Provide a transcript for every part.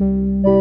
you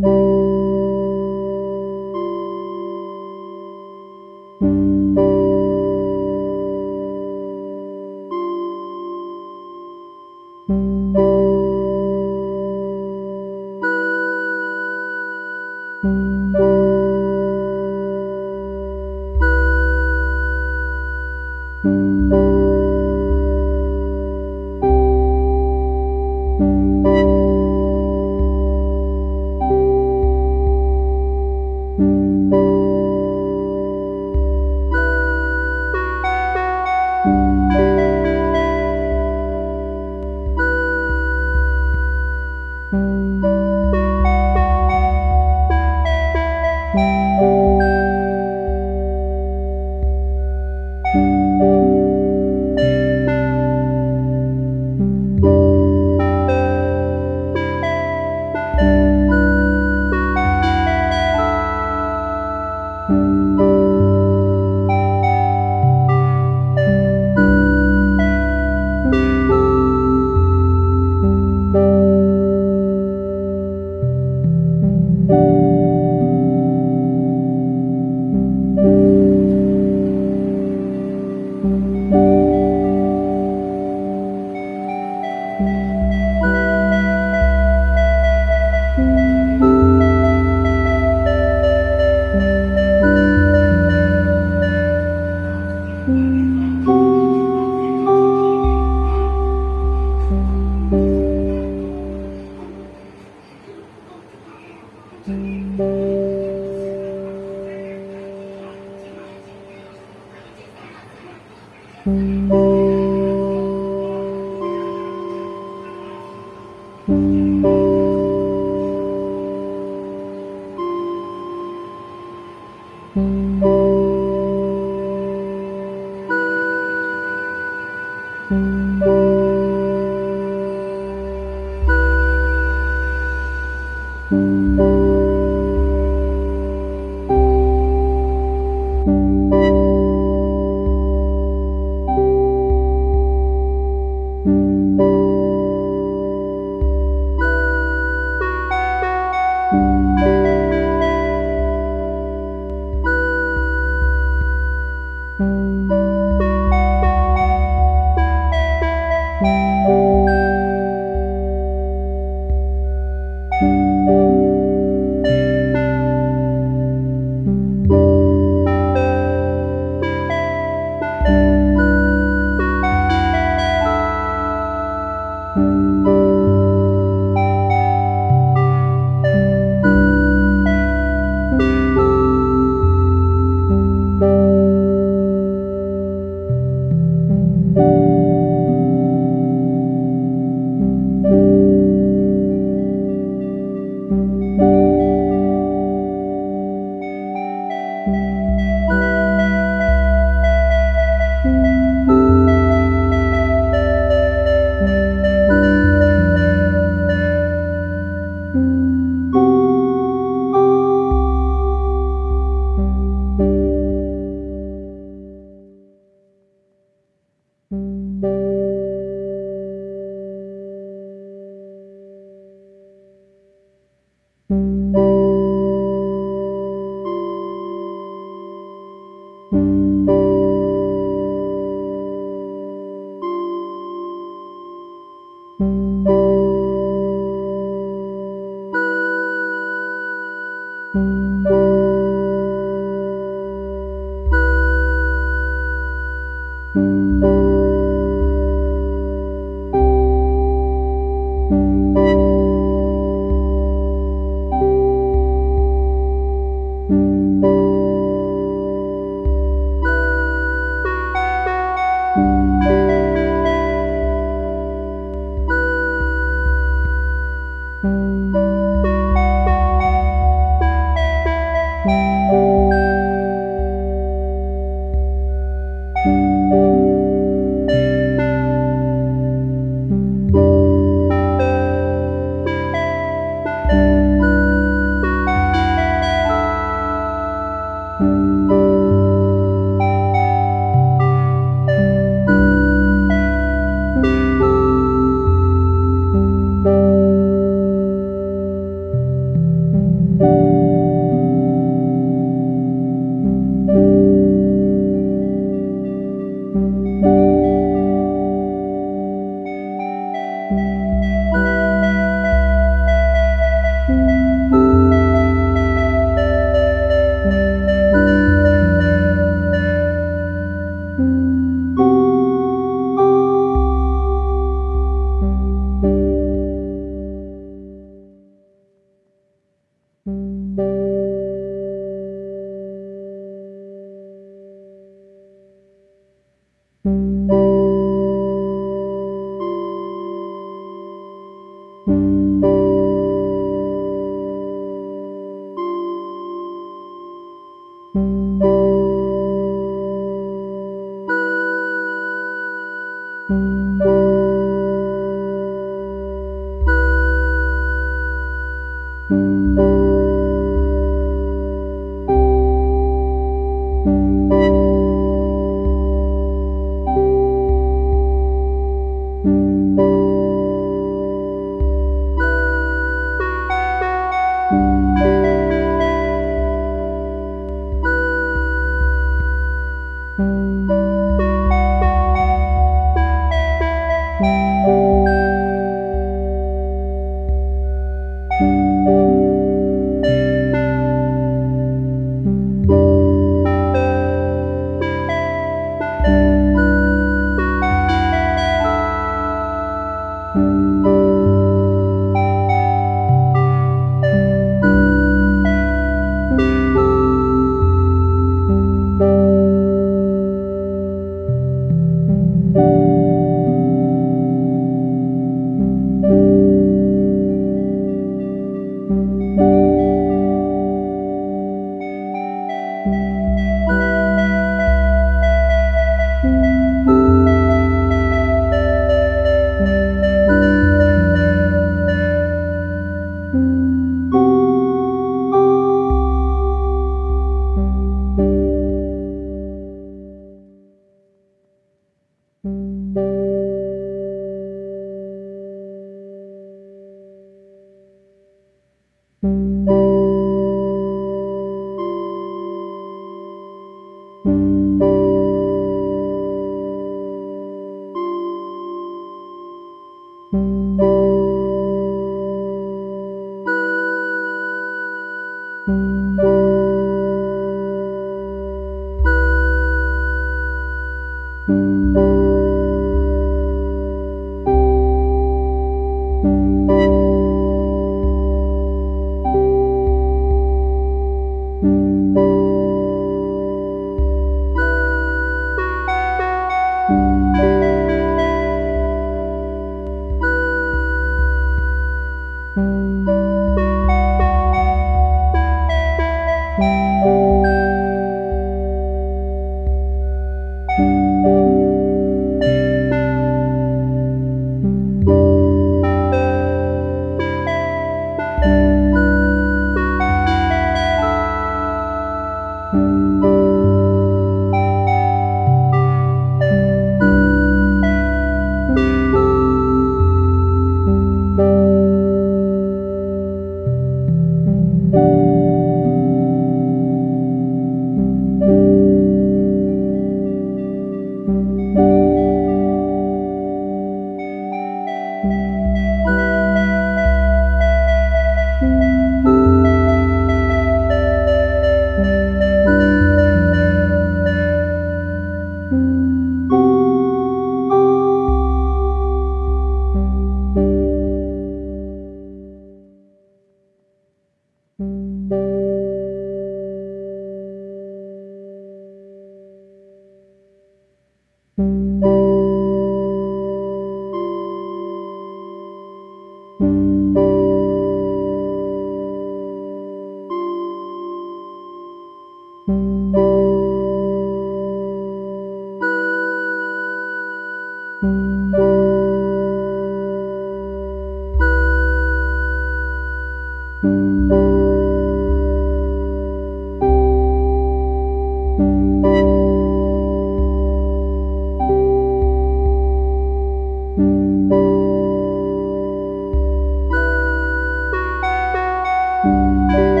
Música